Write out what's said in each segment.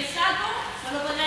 pensato, non lo potete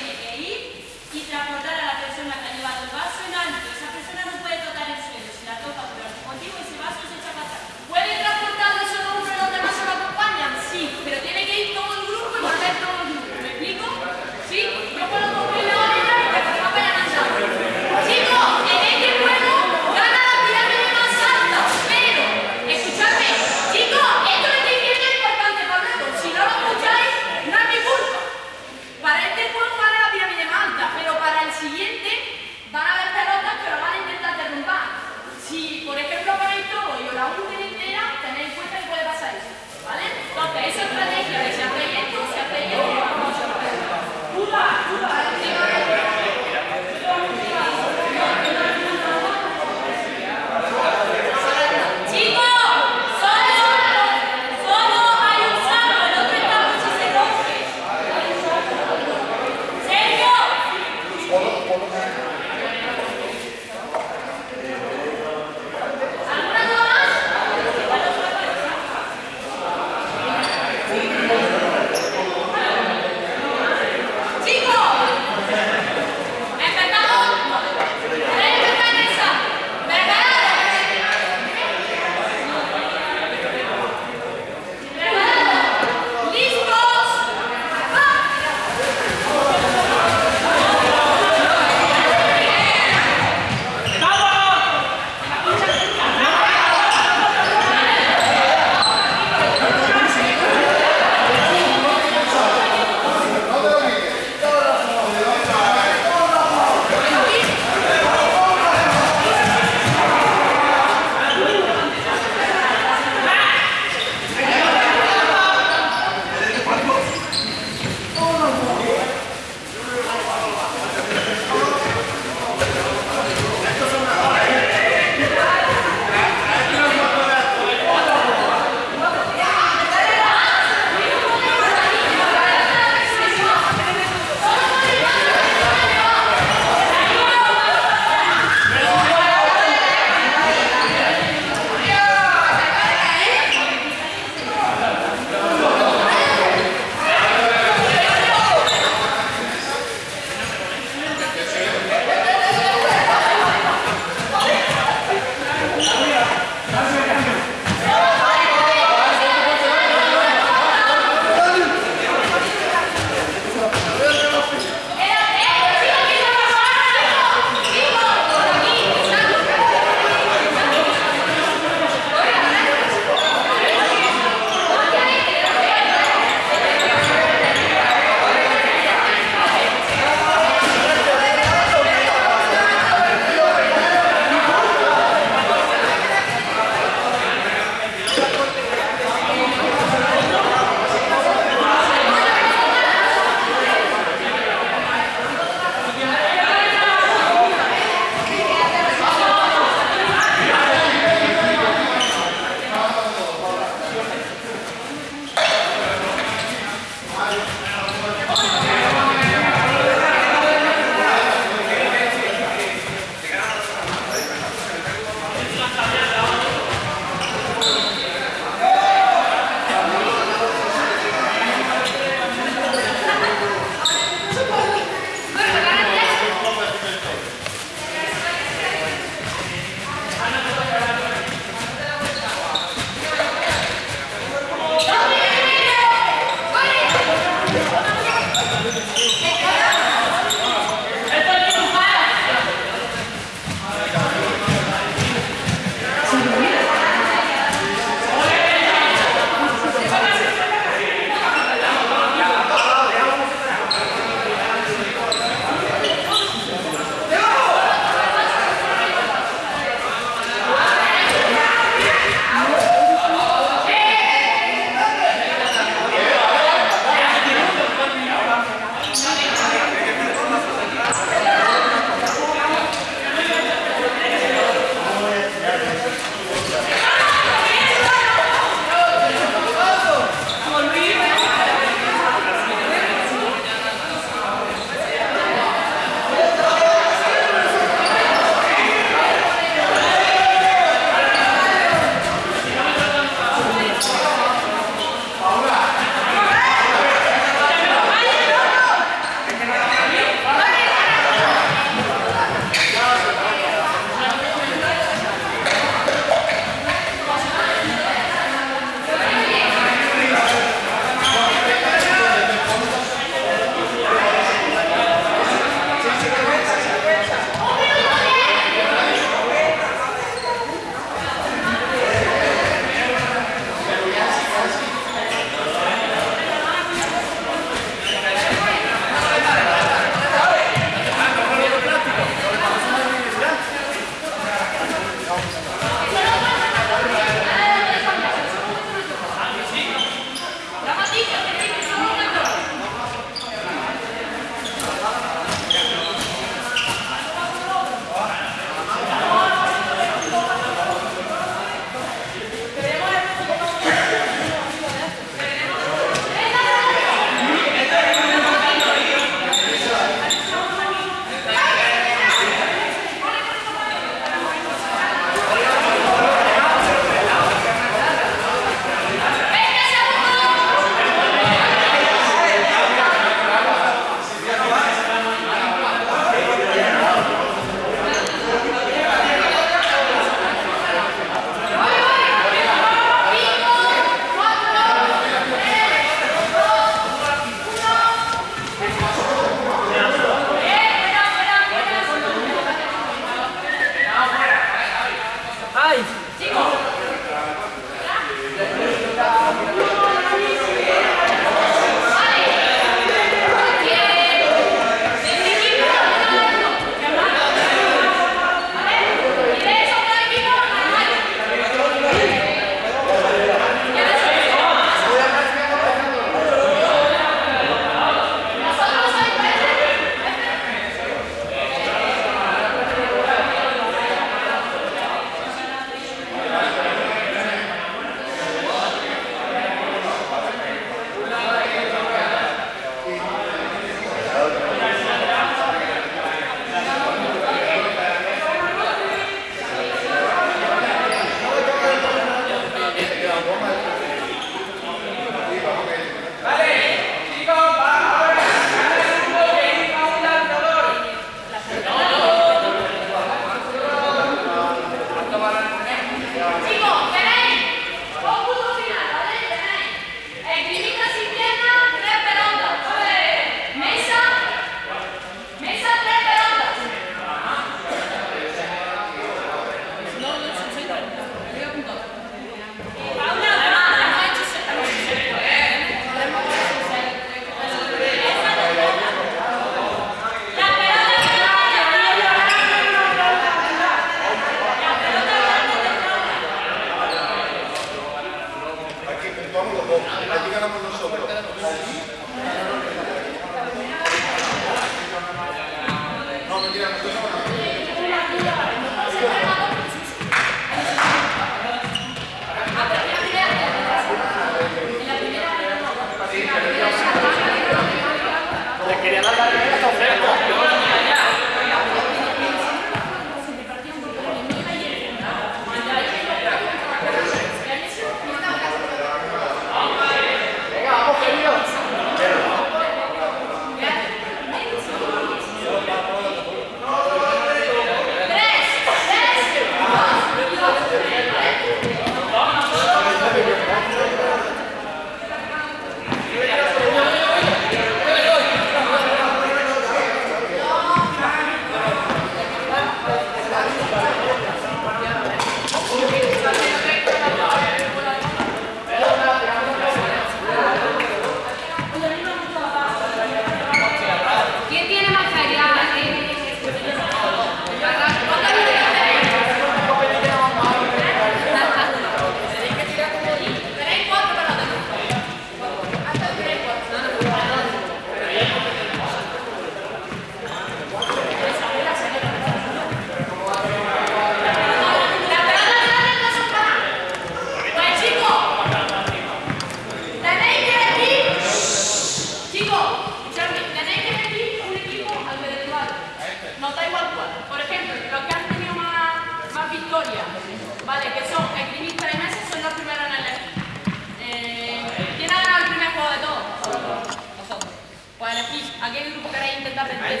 Pues elegís a qué grupo queréis intentar vencer.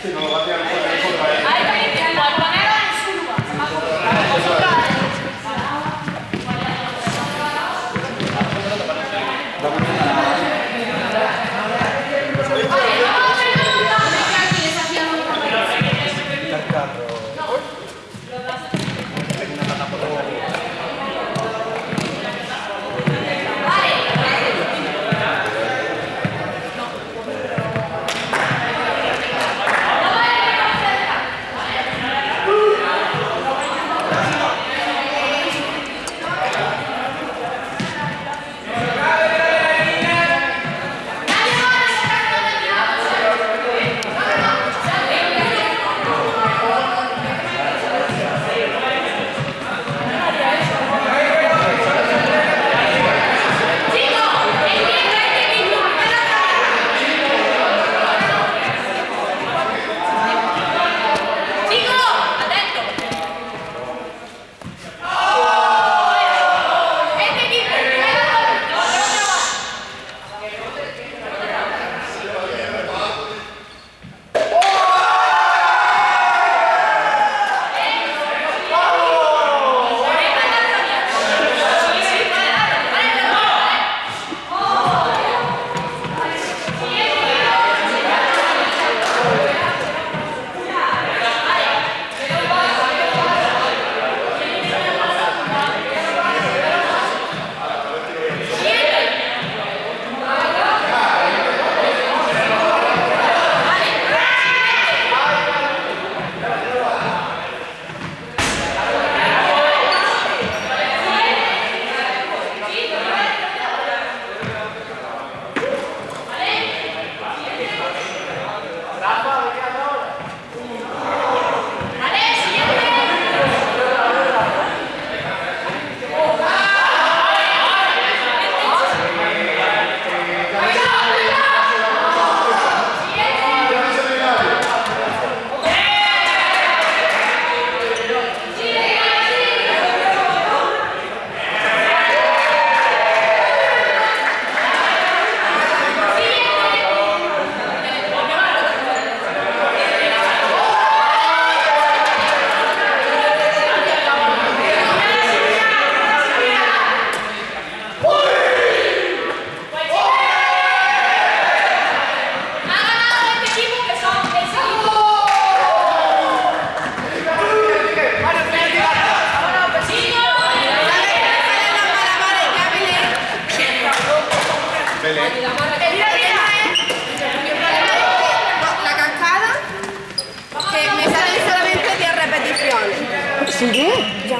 Sí,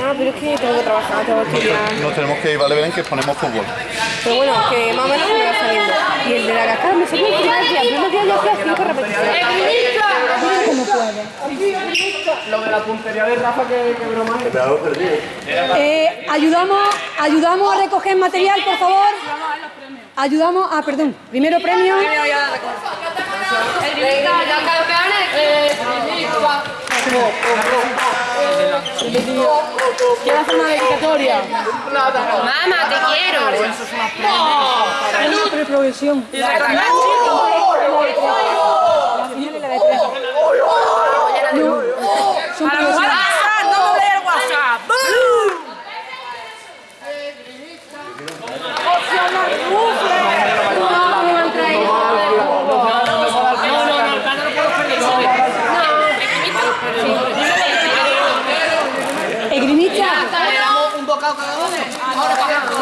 Ya, pero es que tengo que trabajar, tengo que. Nos tenemos que ir, vale, Belén, que ponemos fútbol. Pero bueno, que más o menos me va saliendo. Y el de la cascada me salió el primer día. El primer día ya hacía cinco repeticiones. ¿Cómo puede? Lo de la puntería de Rafa que, que broma es. Eh, ayudamos, ayudamos a recoger material, por favor. Ayudamos, ah, perdón. Primero premio. Quiero hacer una dedicatoria. Mamá, te quiero. Una preprogresión. La y tres. No, son progresiones. no doble el WhatsApp. Esgrimista. un bocado cada uno. Ahora para Los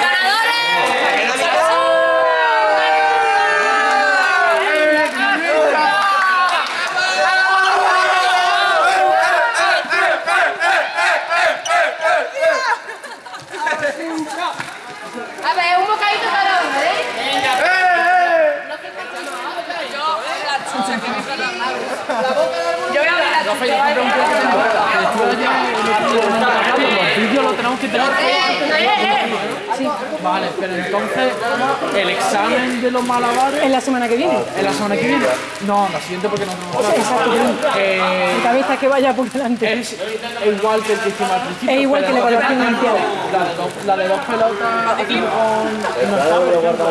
ganadores. A ver, un bocadito cada uno, ¿eh? Yo voy a abrir la Los vídeos los tenemos que tener Vale, pero entonces, ¿el examen de los malabares En la semana que viene. en la semana que viene? No, la siguiente porque no tenemos clase. Exacto. Eh, Mi cabeza que vaya por delante. es igual que el que hicimos al principio. Es igual que la evaluación inicial. La de dos, la de dos pelotas con... No está, por ejemplo,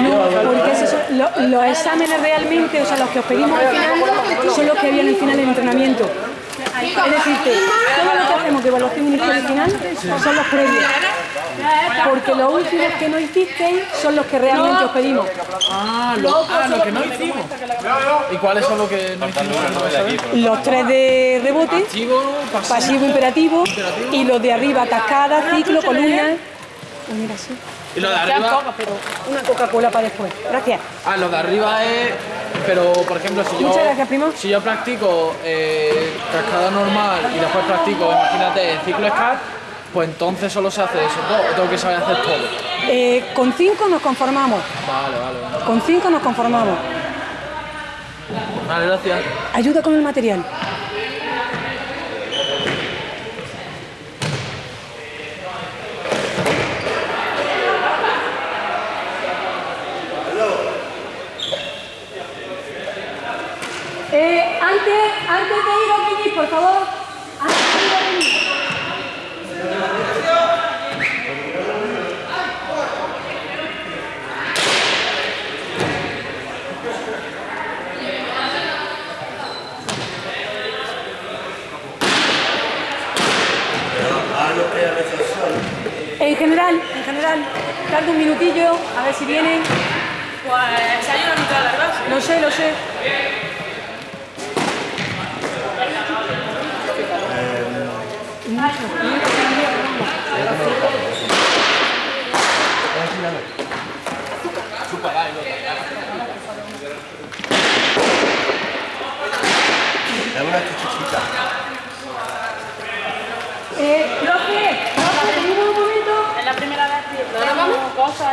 No, porque esos son lo- los exámenes realmente, o sea, los que os pedimos al final, son los que había en el final del entrenamiento. Es decir, que todo lo que hacemos de evaluación inicial y final son los previos. Porque los últimos que no hicisteis son los que realmente os pedimos. Ah, lo, ah, lo que no hicimos. ¿Y cuáles son los que no hicimos? Los tres de rebote, pasivo. imperativo, y los de arriba, cascada, ciclo, columna. Mira, sí. Y lo de arriba... Una Coca-Cola para después. Gracias. Ah, lo de arriba es. Pero, por ejemplo, si yo. Gracias. Si yo practico eh, cascada normal y después practico, imagínate, ciclo SCAR, pues entonces solo se hace eso todo. o Tengo que saber hacer todo. Eh, con cinco nos conformamos. Vale, vale, vale. Con cinco nos conformamos. Vale, gracias. Ayuda con el material. Eh, antes, antes de ir a venir, por favor. Antes de ir a venir. En general, en general, tarda un minutillo, a ver si vienen. Pues se ha la mitad de la clase. Lo sé, lo sé. Eh, profe, profe, venimos un momento. Es la primera vez que probamos cosas.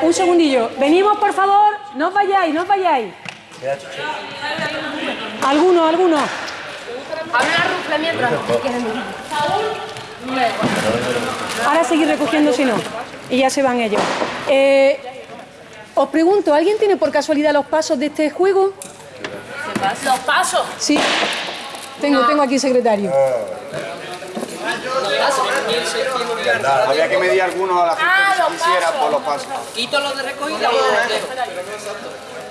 Un segundillo. Venimos, por favor. No os vayáis, no os vayáis. Algunos, algunos. Abre la mientras. Ahora seguir recogiendo si no. Y ya se van ellos. Eh, os pregunto, ¿alguien tiene por casualidad los pasos de este juego? Los pasos. Sí. Tengo, tengo aquí secretario. Había que medir algunos a la gente Ah, que los quisiera pasos. por los pasos. Quito los de recogida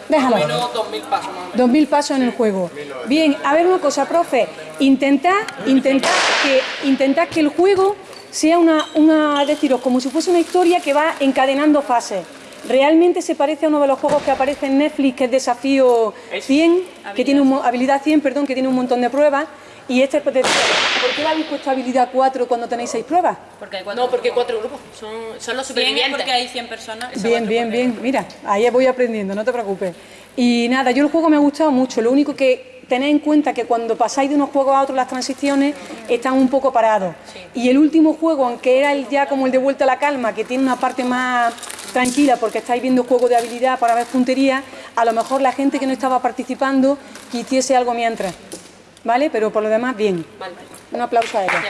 Déjalo. menos 2.000 pasos más. Dos mil pasos en el juego. Bien, a ver una cosa, profe. Intentad, intentad que, intentad que el juego sea una, una, deciros, como si fuese una historia que va encadenando fases. Realmente se parece a uno de los juegos que aparece en Netflix, que es Desafío 100, que tiene un, habilidad 100, perdón, que tiene un montón de pruebas. Y este, de- ¿por qué le habéis puesto habilidad 4 cuando tenéis 6 pruebas? Porque hay cuatro no, porque cuatro grupos. Son, son los supervivientes. porque hay 100 personas. Bien, bien, bien. Mira, ahí voy aprendiendo, no te preocupes. Y nada, yo el juego me ha gustado mucho. Lo único que tened en cuenta que cuando pasáis de unos juegos a otros las transiciones están un poco parados. Y el último juego, aunque era el ya como el de vuelta a la calma, que tiene una parte más tranquila porque estáis viendo juego de habilidad para ver puntería, a lo mejor la gente que no estaba participando que hiciese algo mientras. ¿Vale? Pero por lo demás, bien. Un aplauso a ella.